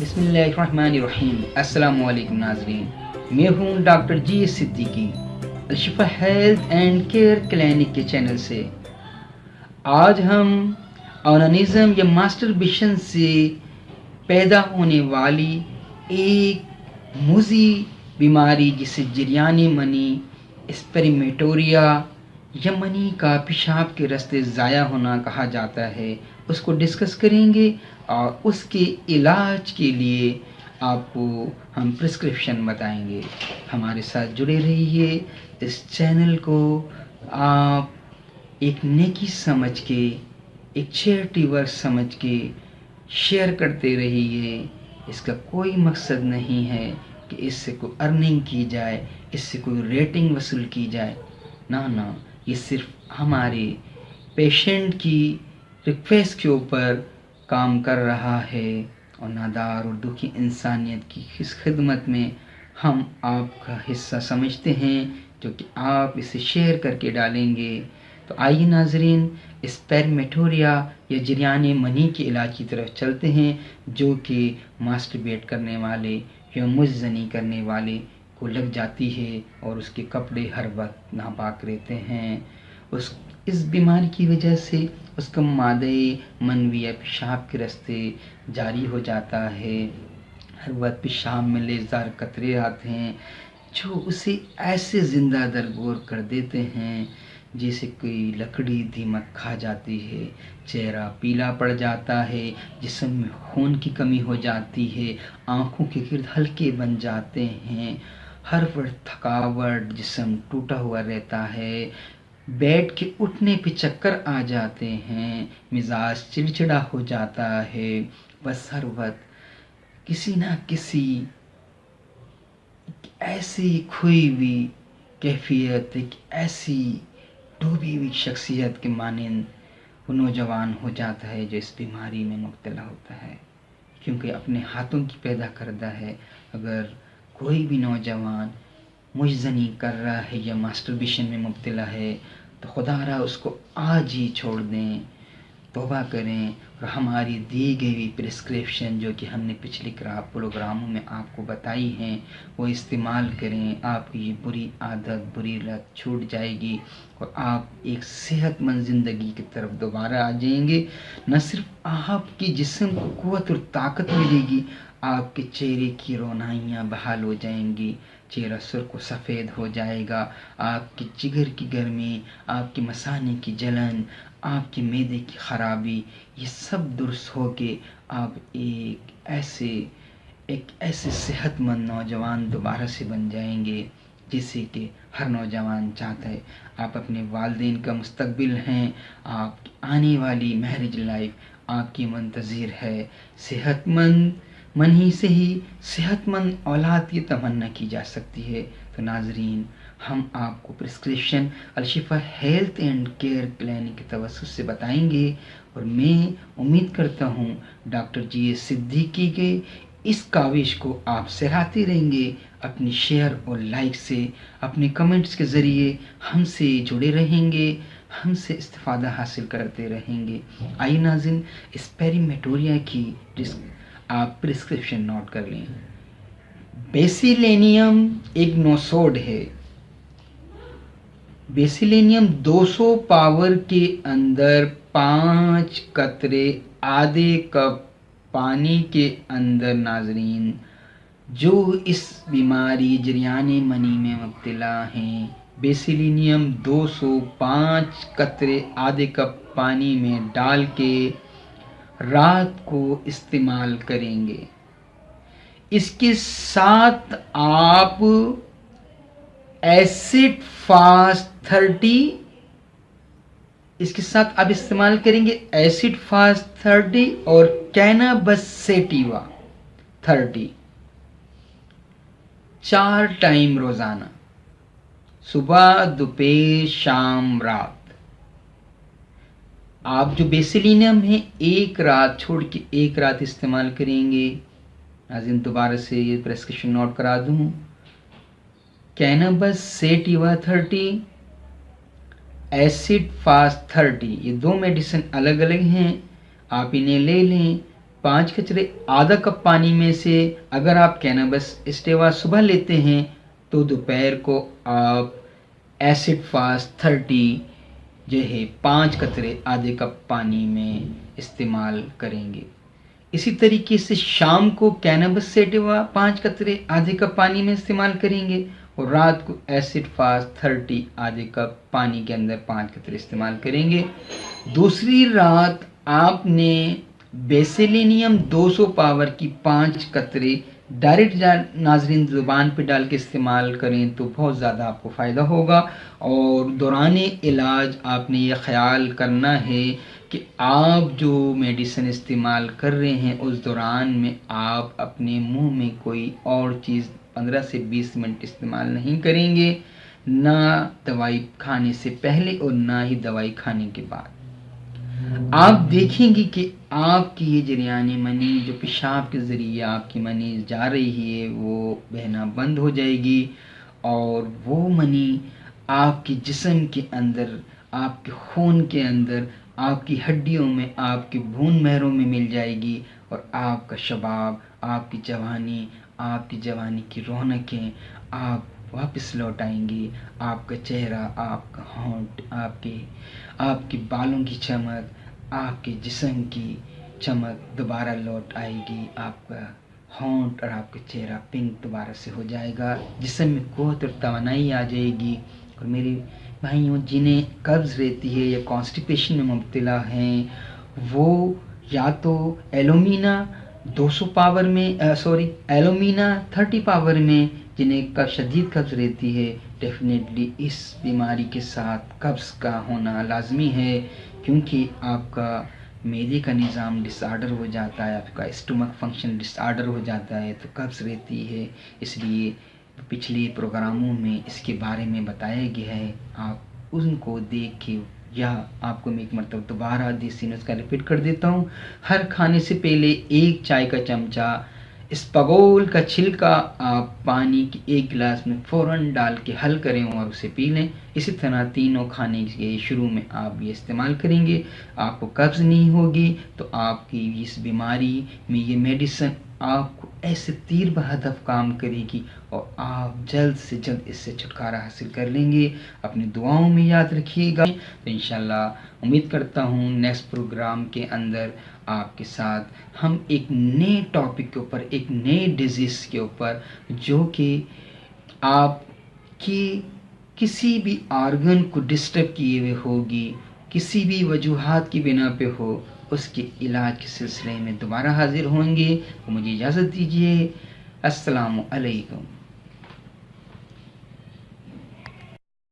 بسم اللہ الرحمن الرحیم السلام علیکم ناظرین میں ہوں doctor G Siddiqui Alshifa health and care clinic کے چینل سے. آج ہم اونانزم یا ماسٹر بیشن سے پیدا ہونے والی ایک موزی بیماری جسے جریانی منی اسپریمیٹوریا یا منی کا پیشاب کے رستے ضائع ہونا کہا جاتا ہے اس کو ڈسکس کریں گے اور اس کے علاج کے لیے آپ کو ہم پرسکرپشن بتائیں گے۔ ہمارے ساتھ جڑے رہیے۔ اس چینل کو آپ ایک نیکی سمجھ کے، ایک چیئرٹی ورک سمجھ کے شیئر کرتے رہیے۔ اس کا کوئی مقصد نہیں ہے کہ اس سے کوئی ارننگ کی جائے، اس سے کوئی ریٹنگ وصول کی جائے۔ نہ نہ، یہ صرف ہمارے پیشنٹ کی ریکویسٹ کے اوپر کام کر رہا ہے اور نادار اور دکھی انسانیت کی اس خدمت میں ہم آپ کا حصہ سمجھتے ہیں جو کہ آپ اسے شیئر کر کے ڈالیں گے۔ تو آئیے ناظرین اسپیرمیٹوریا یا جریان منی کے علاج کی طرف چلتے ہیں، جو کہ ماسٹربیٹ کرنے والے یا مجزنی کرنے والے کو لگ جاتی ہے اور اس کے کپڑے ہر وقت ناپاک رہتے ہیں۔ اس اس بیماری کی وجہ سے اس کا مادے منوی پیشاب کے رستے جاری ہو جاتا ہے۔ ہر وقت پیشاب میں لیزار قطرے آتے ہیں، جو اسے ایسے زندہ درگور کر دیتے ہیں جیسے کوئی لکڑی دیمک کھا جاتی ہے، چہرہ پیلا پڑ جاتا ہے، جسم میں خون کی کمی ہو جاتی ہے، آنکھوں کے گرد ہلکے بن جاتے ہیں۔ ہر وقت تھکاوٹ جسم ٹوٹا ہوا رہتا ہے۔ بیٹھ کے اٹھنے پہ چکر آ جاتے ہیں، مزاج چڑچڑا ہو جاتا ہے۔ بس ہر وقت کسی نہ کسی ایسی کھوئی ہوئی کیفیت، ایک ایسی ڈوبی ہوئی شخصیت کے مانند وہ نوجوان ہو جاتا ہے جو اس بیماری میں مبتلا ہوتا ہے۔ کیونکہ اپنے ہاتھوں کی پیدا کردہ ہے۔ اگر کوئی بھی نوجوان مجزنی کر رہا ہے یا ماسٹربیشن میں مبتلا ہے تو خدا را اس کو آج ہی چھوڑ دیں، توبہ کریں اور ہماری دی گئی پرسکرپشن جو کہ ہم نے پچھلے پروگراموں میں آپ کو بتائی ہیں، وہ استعمال کریں، آپ کی یہ بری عادت، بری لت چھوٹ جائے گی اور آپ ایک صحت مند زندگی کی طرف دوبارہ آ جائیں گے۔ نہ صرف آپ کی جسم کو قوت اور طاقت ملے گی آپ کے چہرے کی رونائیاں بحال ہو جائیں گی، چہرہ سرخ و سفید ہو جائے گا، آپ کی جگر کی گرمی، آپ کی مسانے کی جلن، آپ کے میدے کی خرابی، یہ سب درست ہو کے آپ ایک ایسے ایک ایسے صحت مند نوجوان دوبارہ سے بن جائیں گے جسے کہ ہر نوجوان چاہتا ہے۔ آپ اپنے والدین کا مستقبل ہیں، آپ آنے والی میرج لائف آپ کی منتظر ہے۔ صحت مند من ہی سے ہی صحت مند اولاد کی تمنا کی جا سکتی ہے۔ تو ناظرین، ہم آپ کو prescription Alshifa health and care clinic کے توسط سے بتائیں گے اور میں امید کرتا ہوں ڈاکٹر جی اے صدیقی کے اس کاوش کو آپ سراہتے رہیں گے۔ اپنی شیئر اور لائک سے، اپنے کمنٹس کے ذریعے ہم سے جڑے رہیں گے، ہم سے استفادہ حاصل کرتے رہیں گے۔ آئی ناظرین اسپیریمیٹوریا کی آپ پرسکرپشن نوٹ کر لیں۔ بیسیلینیم ایک نوسوڈ ہے۔ بیسیلینیم دو سو پاور کے اندر پانچ قطرے آدھے کپ پانی کے اندر ناظرین، جو اس بیماری جریان منی میں مبتلا ہیں۔ بیسیلینیم دو سو پانچ قطرے آدھے کپ پانی میں ڈال کے رات کو استعمال کریں گے۔ اس کے ساتھ آپ ایسڈ فاسٹ تھرٹی، اس کے ساتھ آپ استعمال کریں گے ایسڈ فاسٹ تھرٹی اور کینا بس سیٹیوا تھرٹی۔ چار ٹائم روزانہ، صبح، دوپہر، شام، رات۔ آپ جو بیسلینم ہیں، ایک رات چھوڑ کے ایک رات استعمال کریں گے۔ ناظرین دوبارہ سے یہ پریسکرپشن نوٹ کرا دوں۔ Cannabis sativa thirty acid phos thirty یہ دو میڈیسن الگ الگ ہیں۔ آپ انہیں لے لیں۔ پانچ کچرے آدھا کپ پانی میں سے اگر آپ کینابس اسٹیوا صبح لیتے ہیں تو دوپہر کو آپ ایسڈ فاسٹ تھرٹی جو ہے پانچ قطرے آدھے کپ پانی میں استعمال کریں گے۔ اسی طریقے سے شام کو کینبس سیٹوا پانچ قطرے آدھے کپ پانی میں استعمال کریں گے اور رات کو ایسڈ فاسٹ تھرٹی آدھے کپ پانی کے اندر پانچ قطرے استعمال کریں گے۔ دوسری رات آپ نے بیسیلینیم دو سو پاور کی پانچ قطرے ڈائریکٹ ناظرین زبان پہ ڈال کے استعمال کریں تو بہت زیادہ آپ کو فائدہ ہوگا اور دوران علاج آپ نے یہ خیال کرنا ہے کہ آپ جو میڈیسن استعمال کر رہے ہیں، اس دوران میں آپ اپنے منہ میں کوئی اور چیز پندرہ سے بیس منٹ استعمال نہیں کریں گے، نہ دوائی کھانے سے پہلے اور نہ ہی دوائی کھانے کے بعد۔ آپ دیکھیں گے کہ آپ کی یہ جریانی منی، جو پیشاب کے ذریعے آپ کی منی جا رہی ہے، وہ بہنا بند ہو جائے گی اور وہ منی آپ کے جسم کے اندر، آپ کے خون کے اندر، آپ کی ہڈیوں میں، آپ کے بھون مہروں میں مل جائے گی اور آپ کا شباب، آپ کی جوانی، آپ کی جوانی کی رونقیں، آپ واپس لوٹ آئیں گی آپ کا چہرہ، آپ کا ہونٹ، آپ کے آپ کے بالوں کی چمک، آپ کے جسم کی چمک دوبارہ لوٹ آئے گی۔ آپ کا ہونٹ اور آپ کا چہرہ پنک دوبارہ سے ہو جائے گا۔ جسم میں قوت اور توانائی آ جائے گی۔ اور میری بھائیوں، جنہیں قبض رہتی ہے یا کانسٹیپیشن میں مبتلا ہیں، وہ یا تو ایلومینا دو سو پاور میں سوری ایلومینا تھرٹی پاور میں جنہیں کا شدید قبض رہتی ہے ڈیفینیٹلی اس بیماری کے ساتھ قبض کا ہونا لازمی ہے، کیونکہ آپ کا میدے کا نظام ڈس آرڈر ہو جاتا ہے، آپ کا اسٹمک فنکشن ڈس آرڈر ہو جاتا ہے، تو قبض رہتی ہے۔ اس لیے پچھلے پروگراموں میں اس کے بارے میں بتایا گیا ہے۔ آپ ان کو دیکھ کے یا آپ کو میں ایک مرتبہ دوبارہ دیسی نسخہ ریپیٹ کر دیتا ہوں۔ ہر کھانے سے پہلے ایک چائے کا چمچہ اس پگول کا چھلکا آپ پانی کی ایک گلاس میں فوراً ڈال کے حل کریں اور اسے پی لیں۔ اسی طرح تینوں کھانے کے شروع میں آپ یہ استعمال کریں گے۔ آپ کو قبض نہیں ہوگی تو آپ کی اس بیماری میں یہ میڈیسن آپ کو ایسے تیر بہدف کام کرے گی اور آپ جلد سے جلد اس سے چھٹکارا حاصل کر لیں گے۔ اپنی دعاؤں میں یاد رکھیے گا۔ تو انشاءاللہ امید کرتا ہوں نیکسٹ پروگرام کے اندر آپ کے ساتھ ہم ایک نئے ٹاپک کے اوپر، ایک نئے ڈیزیز کے اوپر، جو کہ آپ کی کسی بھی آرگن کو ڈسٹرب کیے ہوئے ہوگی، کسی بھی وجوہات کی بنا پہ ہو، اس کے علاج کے سلسلے میں دوبارہ حاضر ہوں گے۔ تو مجھے اجازت دیجیے السلام علیکم۔